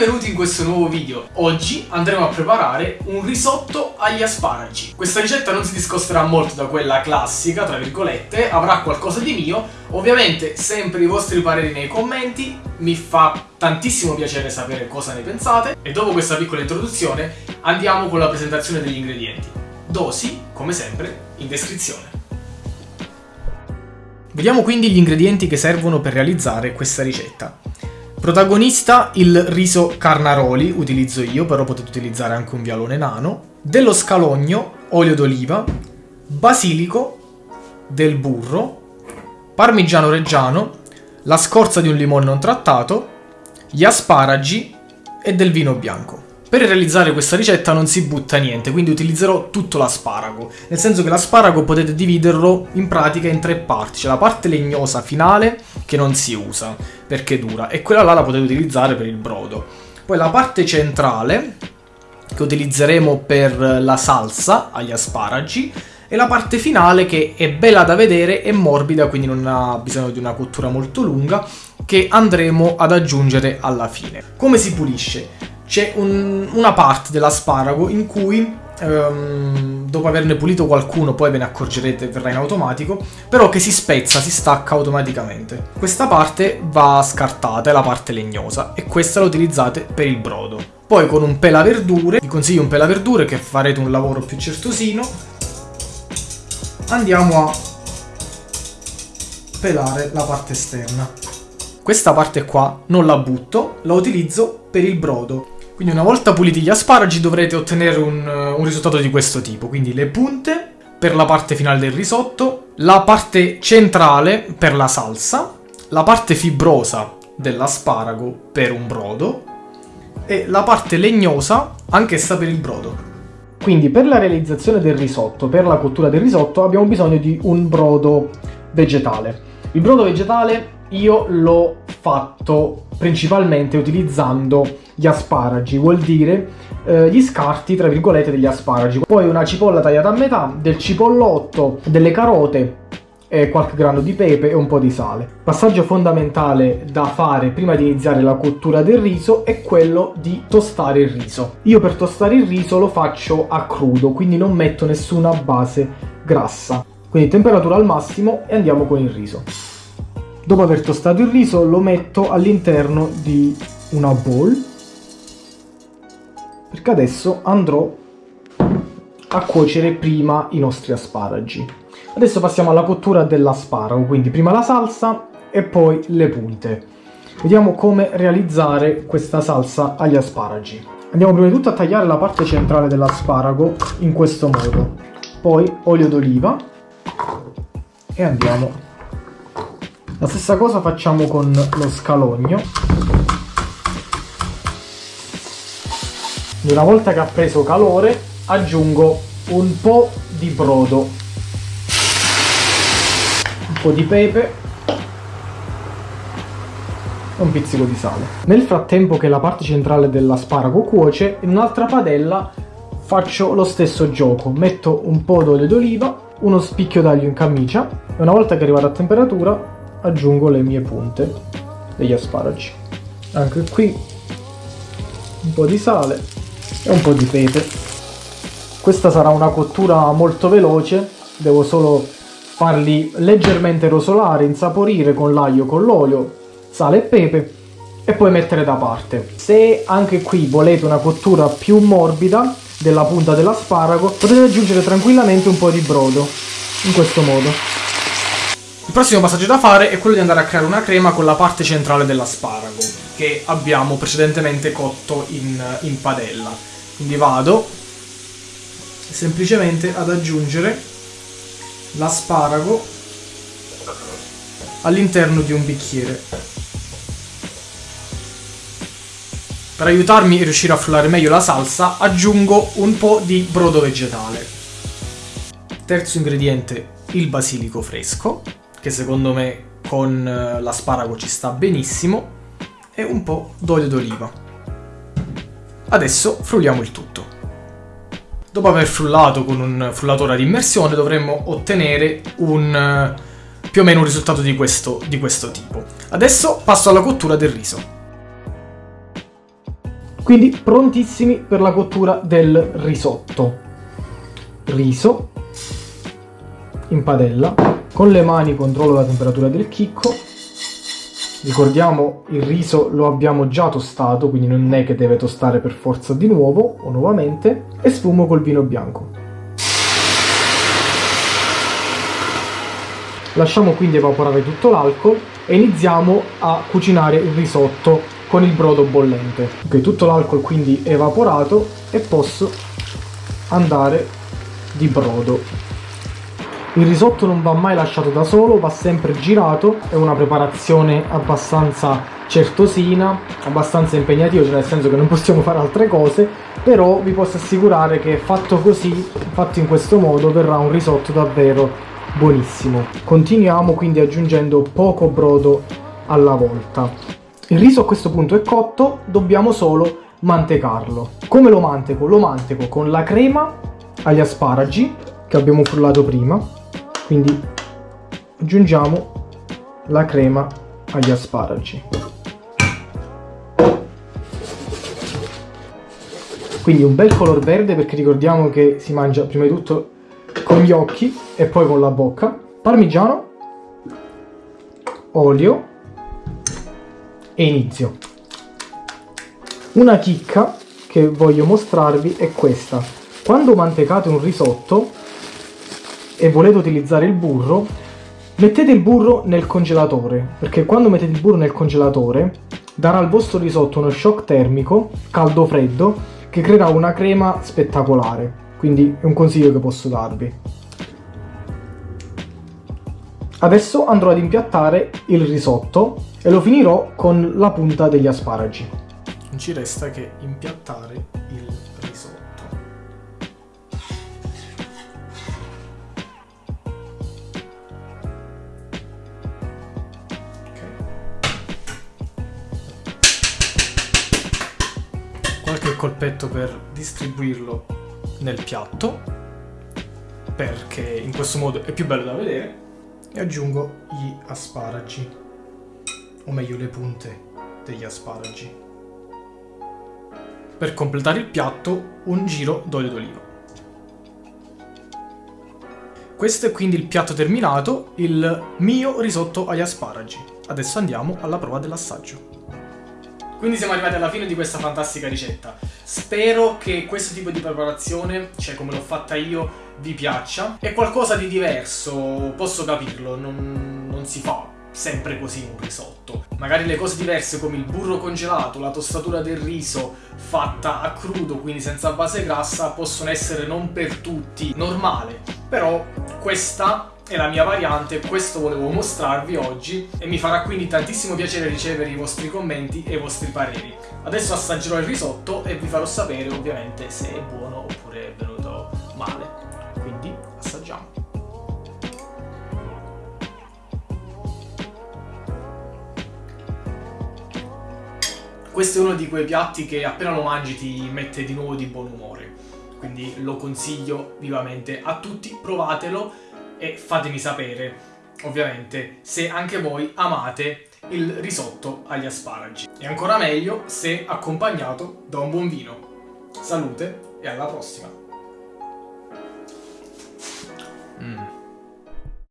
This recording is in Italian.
benvenuti in questo nuovo video. Oggi andremo a preparare un risotto agli asparagi. Questa ricetta non si discosterà molto da quella classica, tra virgolette, avrà qualcosa di mio. Ovviamente sempre i vostri pareri nei commenti, mi fa tantissimo piacere sapere cosa ne pensate. E dopo questa piccola introduzione andiamo con la presentazione degli ingredienti. Dosi, come sempre, in descrizione. Vediamo quindi gli ingredienti che servono per realizzare questa ricetta. Protagonista il riso carnaroli, utilizzo io, però potete utilizzare anche un vialone nano, dello scalogno, olio d'oliva, basilico, del burro, parmigiano reggiano, la scorza di un limone non trattato, gli asparagi e del vino bianco. Per realizzare questa ricetta non si butta niente, quindi utilizzerò tutto l'asparago, nel senso che l'asparago potete dividerlo in pratica in tre parti, c'è la parte legnosa finale che non si usa perché dura e quella là la potete utilizzare per il brodo. Poi la parte centrale che utilizzeremo per la salsa agli asparagi e la parte finale che è bella da vedere e morbida, quindi non ha bisogno di una cottura molto lunga, che andremo ad aggiungere alla fine. Come si pulisce? C'è un, una parte dell'asparago in cui um, dopo averne pulito qualcuno poi ve ne accorgerete verrà in automatico però che si spezza, si stacca automaticamente. Questa parte va scartata, è la parte legnosa e questa la utilizzate per il brodo. Poi con un pelaverdure, vi consiglio un pelaverdure che farete un lavoro più certosino andiamo a pelare la parte esterna. Questa parte qua non la butto, la utilizzo per il brodo quindi una volta puliti gli asparagi dovrete ottenere un, un risultato di questo tipo. Quindi le punte per la parte finale del risotto, la parte centrale per la salsa, la parte fibrosa dell'asparago per un brodo e la parte legnosa anch'essa per il brodo. Quindi per la realizzazione del risotto, per la cottura del risotto, abbiamo bisogno di un brodo vegetale. Il brodo vegetale io l'ho fatto principalmente utilizzando gli asparagi, vuol dire eh, gli scarti tra virgolette degli asparagi. Poi una cipolla tagliata a metà, del cipollotto, delle carote, qualche grano di pepe e un po' di sale. Passaggio fondamentale da fare prima di iniziare la cottura del riso è quello di tostare il riso. Io per tostare il riso lo faccio a crudo, quindi non metto nessuna base grassa. Quindi temperatura al massimo e andiamo con il riso. Dopo aver tostato il riso lo metto all'interno di una bowl perché adesso andrò a cuocere prima i nostri asparagi. Adesso passiamo alla cottura dell'asparago, quindi prima la salsa e poi le punte. Vediamo come realizzare questa salsa agli asparagi. Andiamo prima di tutto a tagliare la parte centrale dell'asparago in questo modo. Poi olio d'oliva e andiamo la stessa cosa facciamo con lo scalogno. Una volta che ha preso calore aggiungo un po' di brodo, un po' di pepe e un pizzico di sale. Nel frattempo che la parte centrale dell'asparago cuoce, in un'altra padella faccio lo stesso gioco. Metto un po' d'olio d'oliva, uno spicchio d'aglio in camicia e una volta che è arrivato a temperatura aggiungo le mie punte degli asparagi. Anche qui un po' di sale e un po' di pepe. Questa sarà una cottura molto veloce, devo solo farli leggermente rosolare, insaporire con l'aglio, con l'olio, sale e pepe e poi mettere da parte. Se anche qui volete una cottura più morbida della punta dell'asparago, potete aggiungere tranquillamente un po' di brodo, in questo modo. Il prossimo passaggio da fare è quello di andare a creare una crema con la parte centrale dell'asparago che abbiamo precedentemente cotto in, in padella. Quindi vado semplicemente ad aggiungere l'asparago all'interno di un bicchiere. Per aiutarmi a riuscire a frullare meglio la salsa aggiungo un po' di brodo vegetale. Terzo ingrediente, il basilico fresco che secondo me con eh, l'asparago ci sta benissimo, e un po' d'olio d'oliva. Adesso frulliamo il tutto. Dopo aver frullato con un frullatore ad immersione dovremmo ottenere un, eh, più o meno un risultato di questo, di questo tipo. Adesso passo alla cottura del riso. Quindi prontissimi per la cottura del risotto. Riso in padella. Con le mani controllo la temperatura del chicco. Ricordiamo il riso lo abbiamo già tostato, quindi non è che deve tostare per forza di nuovo o nuovamente. E sfumo col vino bianco. Lasciamo quindi evaporare tutto l'alcol e iniziamo a cucinare il risotto con il brodo bollente. Ok, tutto l'alcol quindi evaporato e posso andare di brodo. Il risotto non va mai lasciato da solo, va sempre girato, è una preparazione abbastanza certosina, abbastanza impegnativa, cioè nel senso che non possiamo fare altre cose, però vi posso assicurare che fatto così, fatto in questo modo, verrà un risotto davvero buonissimo. Continuiamo quindi aggiungendo poco brodo alla volta. Il riso a questo punto è cotto, dobbiamo solo mantecarlo. Come lo manteco? Lo manteco con la crema agli asparagi che abbiamo frullato prima. Quindi aggiungiamo la crema agli asparagi. Quindi un bel color verde perché ricordiamo che si mangia prima di tutto con gli occhi e poi con la bocca. Parmigiano, olio, e inizio. Una chicca che voglio mostrarvi è questa. Quando mantecate un risotto e volete utilizzare il burro, mettete il burro nel congelatore, perché quando mettete il burro nel congelatore darà al vostro risotto uno shock termico, caldo-freddo, che creerà una crema spettacolare. Quindi è un consiglio che posso darvi. Adesso andrò ad impiattare il risotto e lo finirò con la punta degli asparagi. Non ci resta che impiattare colpetto per distribuirlo nel piatto, perché in questo modo è più bello da vedere, e aggiungo gli asparagi o meglio le punte degli asparagi. Per completare il piatto un giro d'olio d'oliva. Questo è quindi il piatto terminato, il mio risotto agli asparagi. Adesso andiamo alla prova dell'assaggio. Quindi siamo arrivati alla fine di questa fantastica ricetta. Spero che questo tipo di preparazione, cioè come l'ho fatta io, vi piaccia. È qualcosa di diverso, posso capirlo, non, non si fa sempre così un risotto. Magari le cose diverse come il burro congelato, la tostatura del riso fatta a crudo, quindi senza base grassa, possono essere non per tutti normale. Però questa è la mia variante, questo volevo mostrarvi oggi e mi farà quindi tantissimo piacere ricevere i vostri commenti e i vostri pareri. Adesso assaggerò il risotto e vi farò sapere ovviamente se è buono oppure è venuto male. Quindi assaggiamo. Questo è uno di quei piatti che appena lo mangi ti mette di nuovo di buon umore. Quindi lo consiglio vivamente a tutti, provatelo e fatemi sapere, ovviamente, se anche voi amate il risotto agli asparagi. E ancora meglio se accompagnato da un buon vino. Salute e alla prossima! Mm.